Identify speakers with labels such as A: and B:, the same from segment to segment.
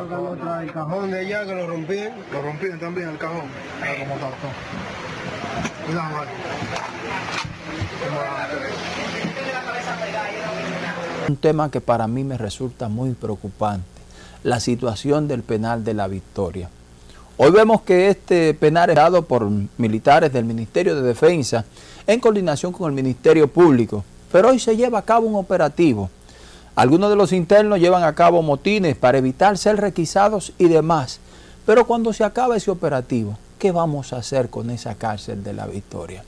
A: otro que no trae el cajón de allá que lo rompían.
B: Lo rompían también el cajón. Mira cómo está todo. Cuidado, Mario.
C: Un tema que para mí me resulta muy preocupante, la situación del penal de la Victoria. Hoy vemos que este penal es dado por militares del Ministerio de Defensa en coordinación con el Ministerio Público, pero hoy se lleva a cabo un operativo. Algunos de los internos llevan a cabo motines para evitar ser requisados y demás, pero cuando se acaba ese operativo, ¿qué vamos a hacer con esa cárcel de la Victoria?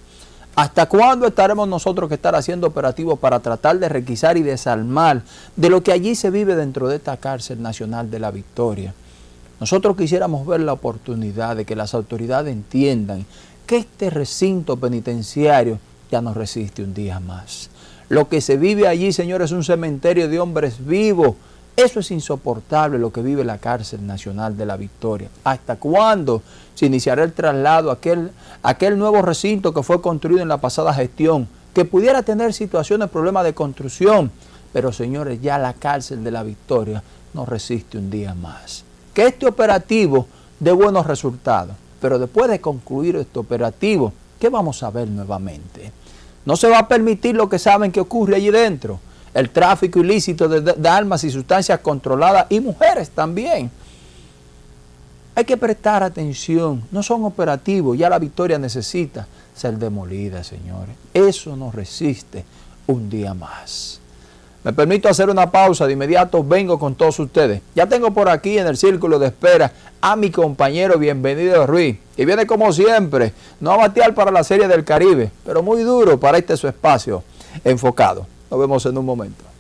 C: ¿Hasta cuándo estaremos nosotros que estar haciendo operativos para tratar de requisar y desarmar de lo que allí se vive dentro de esta cárcel nacional de la Victoria? Nosotros quisiéramos ver la oportunidad de que las autoridades entiendan que este recinto penitenciario ya no resiste un día más. Lo que se vive allí, señores, es un cementerio de hombres vivos. Eso es insoportable lo que vive la cárcel nacional de la Victoria. ¿Hasta cuándo se iniciará el traslado a aquel, aquel nuevo recinto que fue construido en la pasada gestión, que pudiera tener situaciones, problemas de construcción? Pero señores, ya la cárcel de la Victoria no resiste un día más. Que este operativo dé buenos resultados, pero después de concluir este operativo, ¿qué vamos a ver nuevamente? No se va a permitir lo que saben que ocurre allí dentro, el tráfico ilícito de, armas y sustancias controladas y mujeres también. Hay que prestar atención, no son operativos, ya la victoria necesita ser demolida, señores. Eso no resiste un día más. Me permito hacer una pausa, de inmediato vengo con todos ustedes. Ya tengo por aquí en el círculo de espera a mi compañero Bienvenido Ruiz, que viene como siempre, no a batear para la Serie del Caribe, pero muy duro para este su espacio enfocado. Nos vemos en un momento.